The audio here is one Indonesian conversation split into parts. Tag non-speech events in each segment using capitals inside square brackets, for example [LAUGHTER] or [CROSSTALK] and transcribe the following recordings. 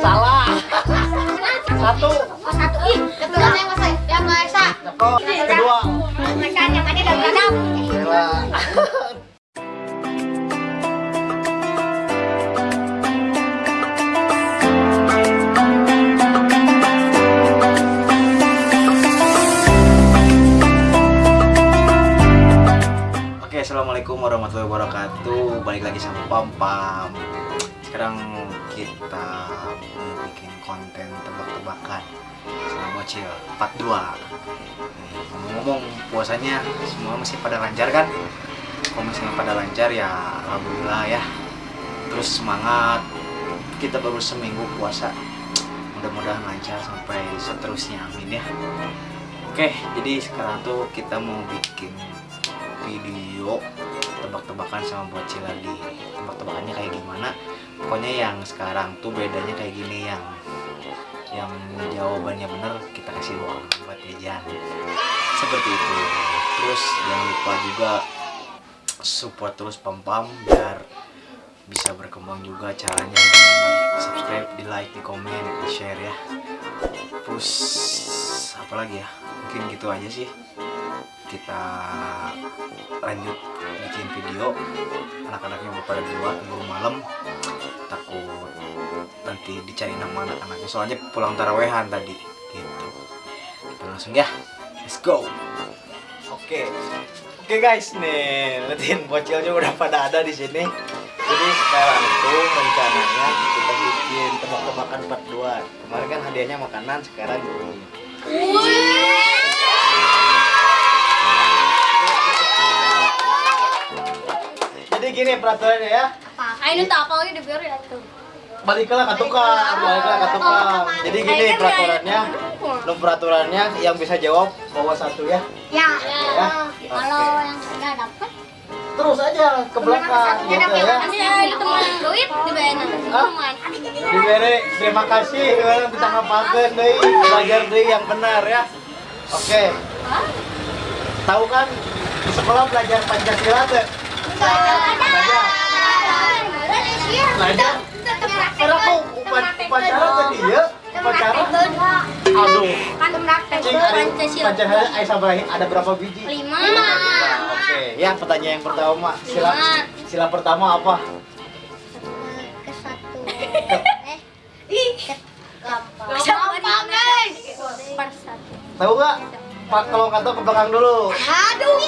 Salah. Satu. Satu ih, keturunan yang masih yang. Kedua. Yang tadi dalam assalamualaikum warahmatullahi wabarakatuh. Balik lagi sama Pam Pam. Sekarang kita mau bikin konten tebak-tebakan sama bocil part 2 Nih, Ngomong-ngomong puasanya semua masih pada lancar kan? Kalau misalnya pada lancar ya alhamdulillah ya. Terus semangat. Kita baru seminggu puasa. Mudah-mudahan lancar sampai seterusnya. Amin ya. Oke, jadi sekarang tuh kita mau bikin video tebak-tebakan sama bocil lagi tebak-tebakannya kayak gimana pokoknya yang sekarang tuh bedanya kayak gini yang yang jawabannya bener kita kasih uang buat jajan seperti itu. Terus jangan lupa juga support terus pam pam biar bisa berkembang juga caranya. Di subscribe di like di komen di share ya. Terus apa lagi ya? Mungkin gitu aja sih kita lanjut bikin video. Anak-anaknya udah pada duluan belum malam. Takut nanti dicari nama anak-anaknya. Soalnya pulang tarawehan tadi. Gitu. Kita langsung ya. Let's go. Oke. Oke guys. Nih liatin bocilnya udah pada ada di sini. Jadi sekarang tuh rencananya kita bikin tebak-tebakan part 2 kemarin kan hadiahnya makanan sekarang ini jadi gini peraturannya ya. Ayo tak apa lagi dibiar ya tuh. baliklah ke tukang baliklah. ke tukang. Jadi gini peraturannya. lo peraturannya yang bisa jawab bawa satu ya. Ya. Ya. Kalau yang sudah dapat terus aja ke belakang gitu ya. Nanti ada teman duit dibayar Hah? teman. diberi terima kasih. Orang kita ngapain deh belajar deh yang benar ya. Oke. Tahu kan? Di sekolah belajar pancasila tuh upacara tadi ya upacara aduh cing ada pancasila berapa biji Lima. oke ya pertanyaan yang pertama sila sila pertama apa Ke satu. Eh. Gampang guys. Per satu. tahu nggak pak kalau tahu ke belakang dulu. Aduh.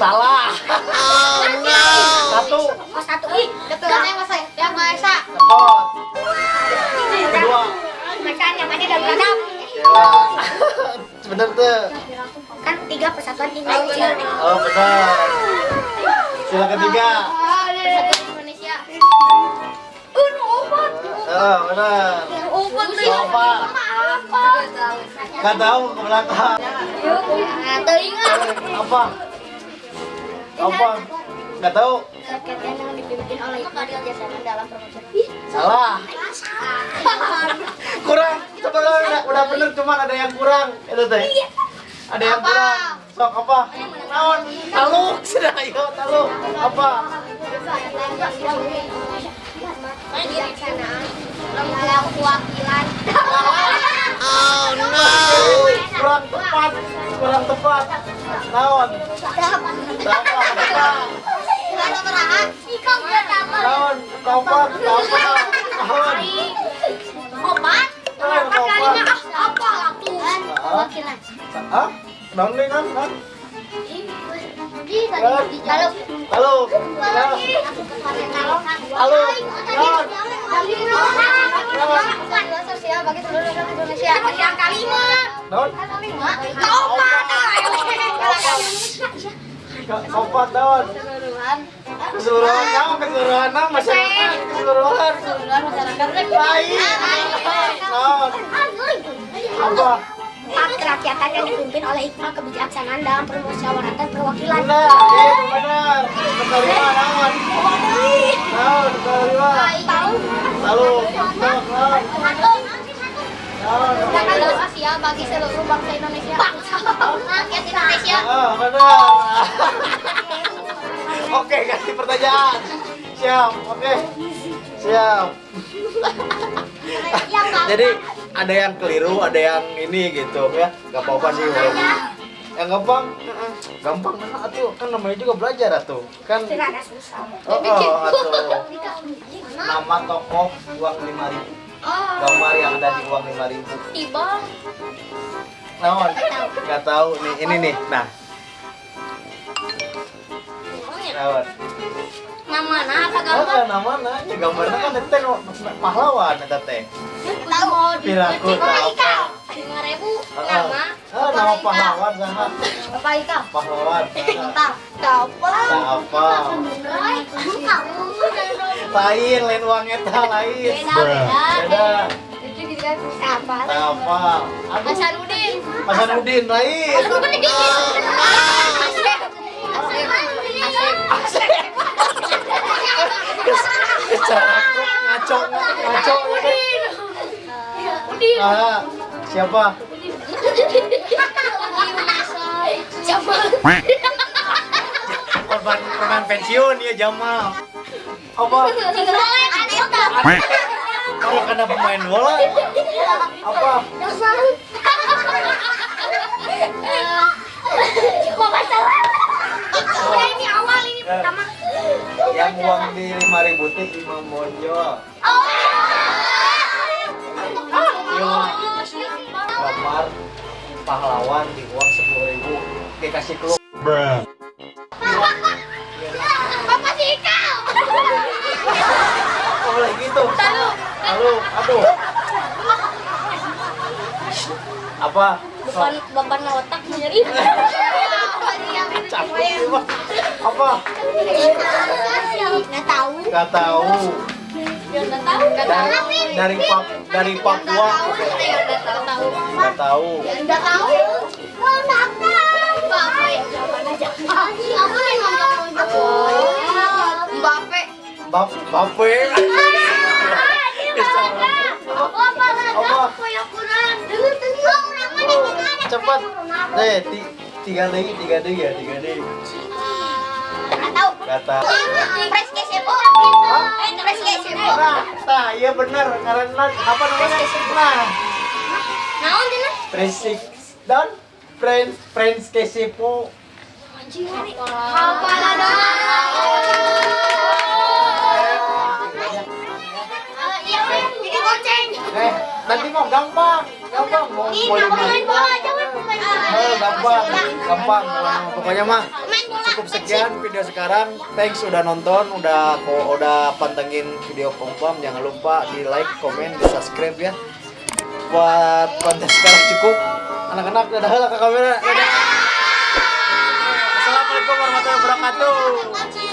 salah. Satu. Oh satu. Ih. Yang masih yang Maesa. Kedua. Yang tadi dalam [LAUGHS] sebener tuh. Kan tiga persatuan tinggal oh benar sila ketiga. Persatuan Indonesia. Obat. oh benar Obat. Apa? Nggak tahu ke belakang. Nah, teringat. apa? Apa? Nggak tahu. Rakyat yang dipimpin oleh Iqbal Jasaman dalam promosi. Ih, salah. Kurang. Sebenarnya udah, udah bener cuman ada yang kurang. Itu teh. Ada yang Apa? kurang. Sok apa? Naon? Taluk. [LAUGHS] Sudah ayo taluk. Apa? Kebijaksanaan [LAUGHS] lembaga kewakilan kurang tepat kurang tepat. Dapat. naon kompak kompak kalinya kompak ah apa waktu kewakilan Hah? naon naon kalau halo. Halo. Kompak naon keseluruhan naon keseluruhan naon masyarakat keseluruhan. Naon apa? Hak kerakyatan yang dipimpin oleh Iqbal kebijaksanaan dalam permusyawaratan perwakilan. benar Oke, ganti pertanyaan. Siap, oke. siap jadi ada yang keliru ada yang ini gitu ya nggak apa-apa sih yang gampang gampang nah atuh. Kan namanya juga belajar atuh. Kan Tidak ada susah. oh, oh atuh. Nama tokoh uang lima ribu. Gambar yang ada di uang lima ribu. Tiba. naon? Nggak tahu. Nih ini nih. Nah. Naon? Nama nah apa oh nama nah ya gambarnya kan teh nu- pahlawan eta teh. Tahu. Piraku apa. Lima ribu. Nama. Nama pahlawan sama Bapak Ika. pahlawan Tak. Apa? tak apa Kamu. lain lain uang eta lain Beda apa? tak apa. Hasanuddin lain Hasanuddin. Asep. Asep. cara ngaco ngaco Udin. ah siapa korban korban pensiun ya Jamal. Apa? Kalau kena pemain bola? Apa? Ini awal ini pertama. yang uang di lima ribu teh Imam Bonjol gambar pahlawan di uang sepuluh ribu. Dikasih klub Bapak si Ikal. oh boleh gitu halo aduh apa Bukan bapak otak Bang. apa Nggak tahu. nggak tahu Nggak tahu. Dari Pap dari Papua Nggak tahu. nggak tahu Nggak tahu. Oh, nggak tahu. Yang aja. Apa yang nonton Mbappe. Bap Bape cepat. Ti, tiga deui tiga deui ya tiga deui Tahu. kata Pres. Eh, pres nah nah iya bener. Karena apa namanya? Nah. Naon tina? Presik dan Friends Friends Kesipo Eh nanti mau gampang. Gampang mau Ih, mau jangan lima main ribu. bola, jangan pemain bola. Eh, gampang gampang. Pokoknya mah cukup sekian video sekarang. Thanks udah nonton udah udah pantengin video pompam jangan lupa di like komen di subscribe ya. Buat konten sekarang cukup. Anak-anak dadah lah ke kamera? Dadah warahmatullahi wabarakatuh